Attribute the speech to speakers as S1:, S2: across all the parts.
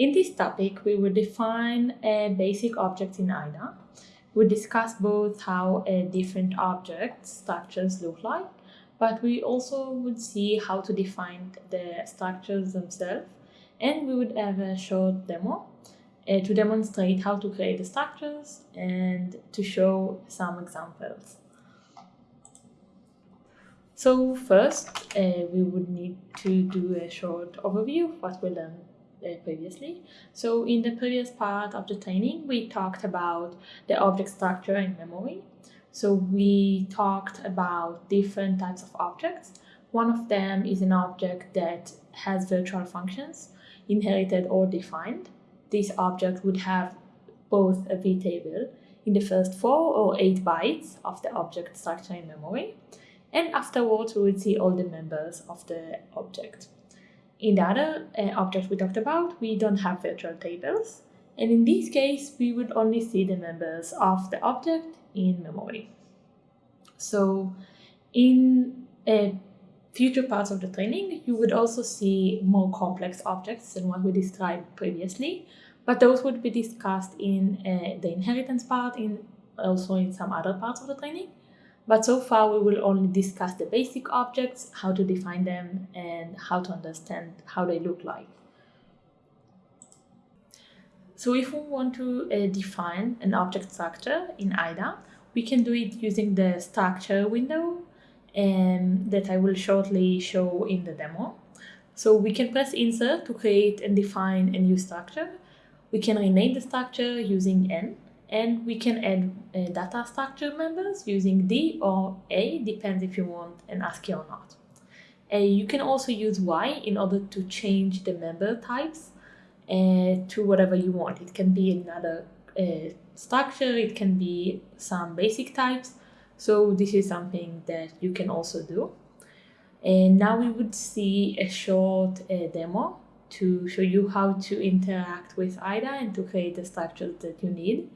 S1: In this topic, we will define a basic object in IDA. We discuss both how different object structures look like, but we also would see how to define the structures themselves, and we would have a short demo uh, to demonstrate how to create the structures and to show some examples. So first, uh, we would need to do a short overview of what we learned Uh, previously. So in the previous part of the training, we talked about the object structure in memory. So we talked about different types of objects. One of them is an object that has virtual functions, inherited or defined. This object would have both a vtable in the first four or eight bytes of the object structure in memory, and afterwards we would see all the members of the object. In the other uh, object we talked about, we don't have virtual tables, and in this case we would only see the members of the object in memory. So in uh, future parts of the training, you would also see more complex objects than what we described previously, but those would be discussed in uh, the inheritance part, in also in some other parts of the training. But so far, we will only discuss the basic objects, how to define them, and how to understand how they look like. So if we want to uh, define an object structure in IDA, we can do it using the structure window um, that I will shortly show in the demo. So we can press insert to create and define a new structure. We can rename the structure using n and we can add uh, data structure members using D or A, depends if you want an ASCII or not. Uh, you can also use Y in order to change the member types uh, to whatever you want. It can be another uh, structure, it can be some basic types. So this is something that you can also do. And now we would see a short uh, demo to show you how to interact with IDA and to create the structures that you need.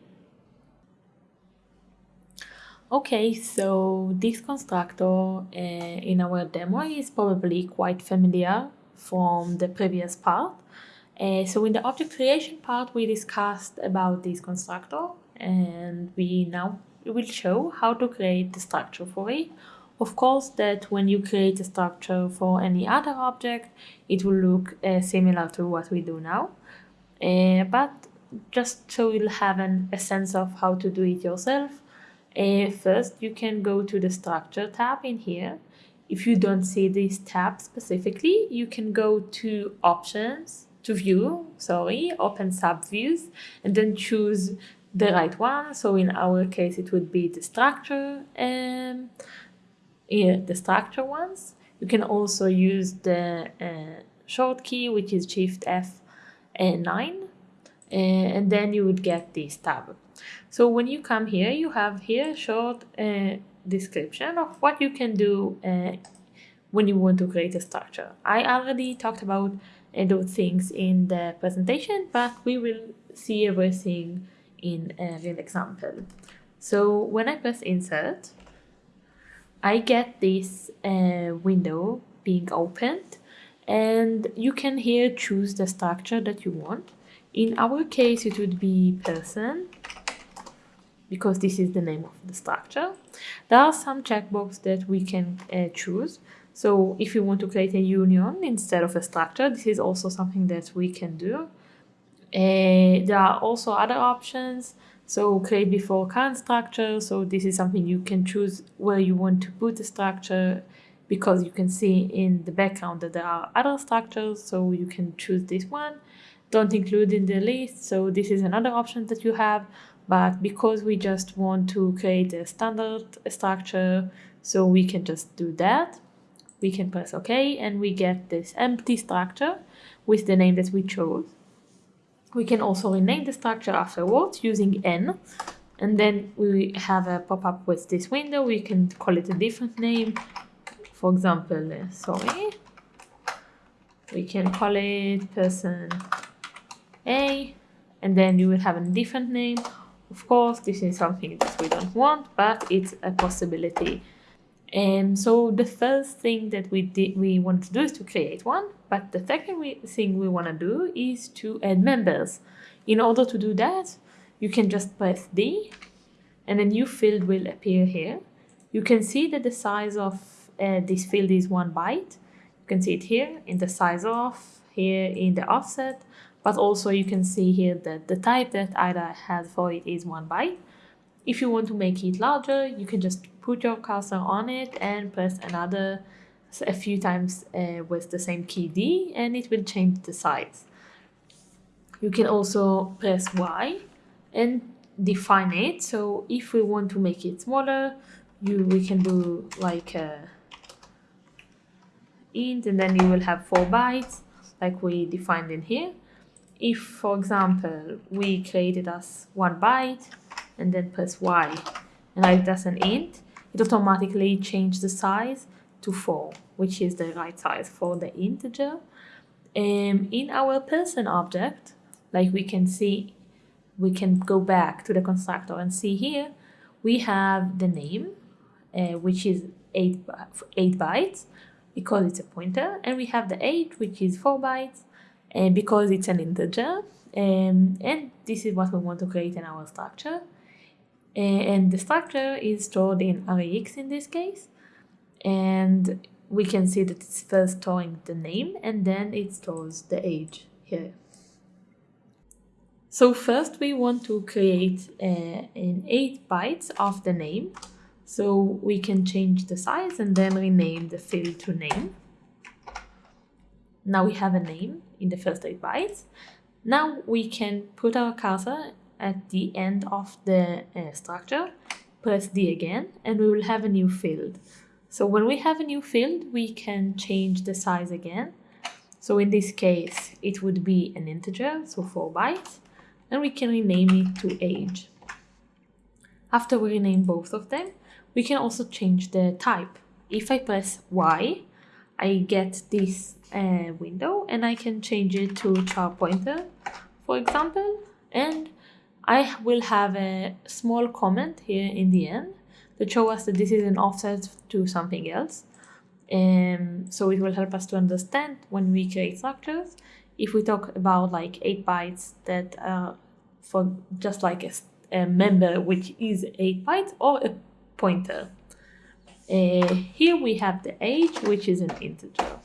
S1: Okay, so this constructor uh, in our demo is probably quite familiar from the previous part. Uh, so in the object creation part, we discussed about this constructor and we now will show how to create the structure for it. Of course, that when you create a structure for any other object, it will look uh, similar to what we do now. But just so you'll have an, a sense of how to do it yourself, uh, first, you can go to the structure tab in here. If you don't see this tab specifically, you can go to options, to view, sorry, open subviews, and then choose the right one. So in our case, it would be the structure, um, yeah, the structure ones. You can also use the uh, short key, which is Shift F9, uh, and then you would get this tab. So when you come here, you have here a short uh, description of what you can do uh, when you want to create a structure. I already talked about uh, those things in the presentation, but we will see everything in a real example. So when I press insert, I get this uh, window being opened and you can here choose the structure that you want. In our case, it would be person because this is the name of the structure. There are some checkboxes that we can uh, choose. So if you want to create a union instead of a structure, this is also something that we can do. Uh, there are also other options. So create before current structure. So this is something you can choose where you want to put the structure because you can see in the background that there are other structures. So you can choose this one. Don't include in the list. So this is another option that you have but because we just want to create a standard structure so we can just do that. We can press ok and we get this empty structure with the name that we chose. We can also rename the structure afterwards using n and then we have a pop-up with this window. We can call it a different name. For example uh, sorry. We can call it person a and then you will have a different name of course, this is something that we don't want, but it's a possibility. And so the first thing that we did, we want to do is to create one, but the second we, thing we want to do is to add members. In order to do that, you can just press D and a new field will appear here. You can see that the size of uh, this field is one byte. You can see it here in the size of, here in the offset, but also you can see here that the type that IDA has for it is one byte. If you want to make it larger, you can just put your cursor on it and press another a few times uh, with the same key D and it will change the size. You can also press Y and define it. So if we want to make it smaller, you we can do like a int and then you will have four bytes like we defined in here. If, for example, we created as one byte and then press Y and write as an int, it automatically changes the size to 4, which is the right size for the integer. Um, in our person object, like we can see, we can go back to the constructor and see here, we have the name, uh, which is 8, 8 bytes, because it's a pointer, and we have the age, which is 4 bytes, and because it's an integer, um, and this is what we want to create in our structure. Uh, and the structure is stored in RAX in this case, and we can see that it's first storing the name and then it stores the age here. So first we want to create uh, an 8 bytes of the name so we can change the size and then rename the field to name. Now we have a name in the first 8 bytes. Now we can put our cursor at the end of the uh, structure, press D again, and we will have a new field. So when we have a new field, we can change the size again. So in this case, it would be an integer, so 4 bytes, and we can rename it to age. After we rename both of them, we can also change the type. If I press Y, I get this uh, window and I can change it to char pointer, for example, and I will have a small comment here in the end that show us that this is an offset to something else. Um, so it will help us to understand when we create structures. If we talk about like 8 bytes that are for just like a, a member which is 8 bytes or a pointer. Uh, here we have the age, which is an integer.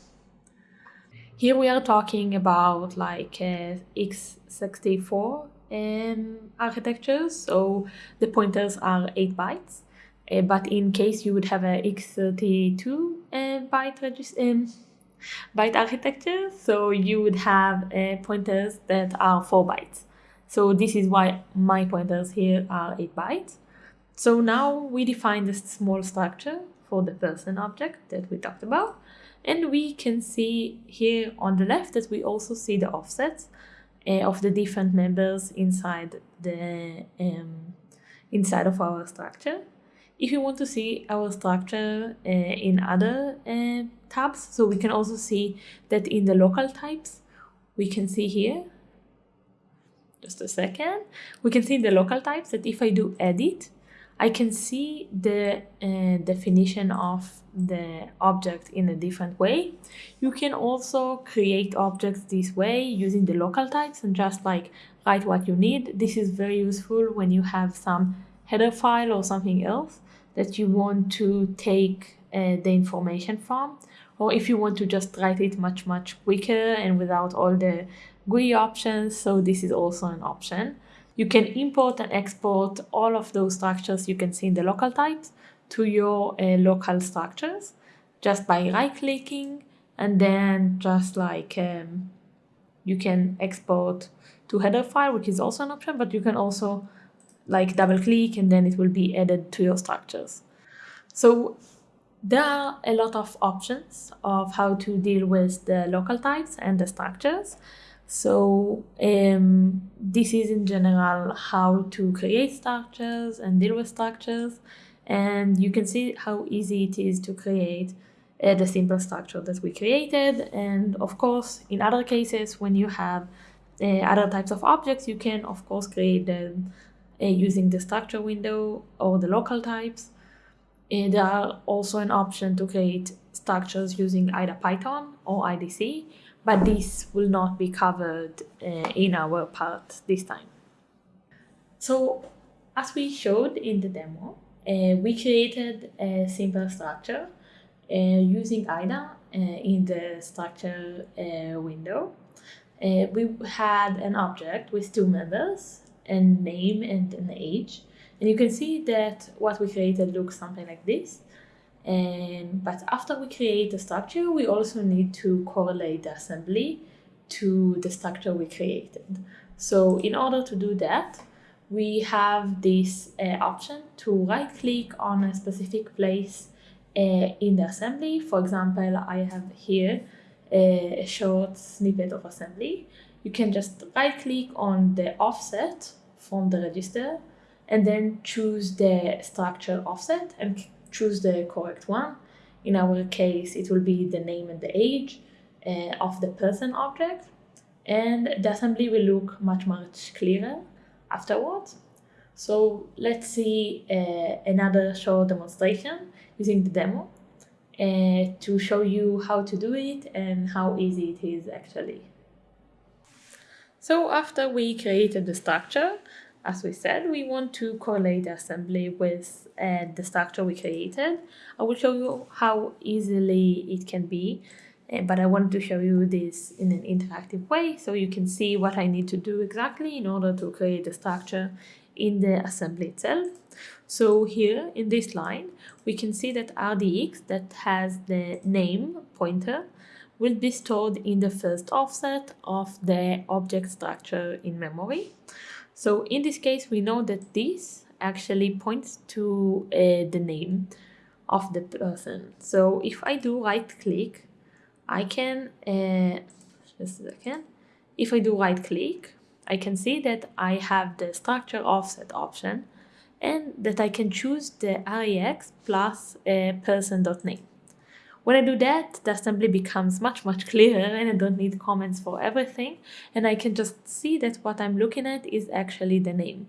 S1: Here we are talking about like uh, x64 um, architecture, so the pointers are 8 bytes. Uh, but in case you would have a x32 uh, byte, um, byte architecture, so you would have uh, pointers that are 4 bytes. So this is why my pointers here are 8 bytes. So now we define this small structure for the person object that we talked about. And we can see here on the left that we also see the offsets uh, of the different members inside the um, inside of our structure. If you want to see our structure uh, in other uh, tabs, so we can also see that in the local types, we can see here, just a second, we can see the local types that if I do edit, I can see the uh, definition of the object in a different way. You can also create objects this way using the local types and just like write what you need. This is very useful when you have some header file or something else that you want to take uh, the information from or if you want to just write it much much quicker and without all the GUI options so this is also an option. You can import and export all of those structures you can see in the local types to your uh, local structures just by right clicking and then just like um, you can export to header file which is also an option but you can also like double click and then it will be added to your structures. So there are a lot of options of how to deal with the local types and the structures. So um, this is in general how to create structures and deal with structures. And you can see how easy it is to create uh, the simple structure that we created. And of course, in other cases, when you have uh, other types of objects, you can of course create them uh, using the structure window or the local types. Uh, there are also an option to create structures using either Python or IDC, but this will not be covered uh, in our part this time. So as we showed in the demo, uh, we created a simple structure uh, using IDA uh, in the structure uh, window. Uh, we had an object with two members, a name and an age. And you can see that what we created looks something like this. And, but after we create the structure, we also need to correlate the assembly to the structure we created. So in order to do that, we have this uh, option to right click on a specific place uh, in the assembly. For example, I have here a short snippet of assembly. You can just right click on the offset from the register and then choose the structure offset and choose the correct one. In our case, it will be the name and the age uh, of the person object. And the assembly will look much, much clearer afterwards. So let's see uh, another short demonstration using the demo uh, to show you how to do it and how easy it is actually. So after we created the structure, as we said, we want to correlate the assembly with uh, the structure we created. I will show you how easily it can be, uh, but I wanted to show you this in an interactive way so you can see what I need to do exactly in order to create the structure in the assembly itself. So here in this line, we can see that RDX that has the name pointer will be stored in the first offset of the object structure in memory. So in this case, we know that this actually points to uh, the name of the person. So if I do right click, I can, uh, just a second, if I do right click, I can see that I have the structure offset option and that I can choose the REX plus a person.name. When I do that, the assembly becomes much, much clearer and I don't need comments for everything. And I can just see that what I'm looking at is actually the name.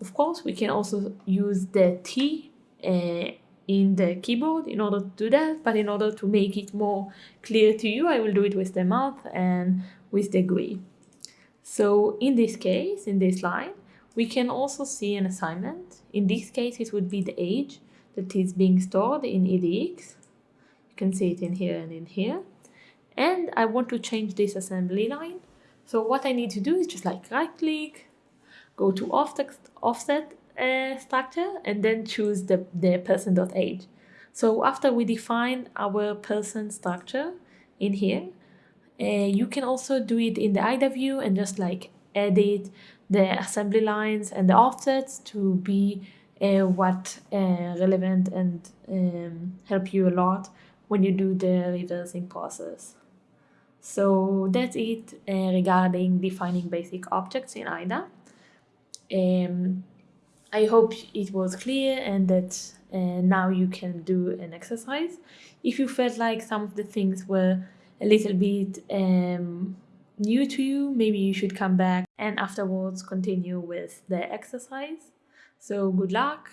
S1: Of course, we can also use the T uh, in the keyboard in order to do that. But in order to make it more clear to you, I will do it with the mouth and with the GUI. So in this case, in this line, we can also see an assignment. In this case, it would be the age that is being stored in EDX can see it in here and in here. And I want to change this assembly line. So what I need to do is just like right click, go to offset, offset uh, structure and then choose the, the person.age. So after we define our person structure in here, uh, you can also do it in the IDA view and just like edit the assembly lines and the offsets to be uh, what uh, relevant and um, help you a lot when you do the reversing process. So that's it uh, regarding defining basic objects in IDA. Um, I hope it was clear and that uh, now you can do an exercise. If you felt like some of the things were a little bit um, new to you, maybe you should come back and afterwards continue with the exercise. So good luck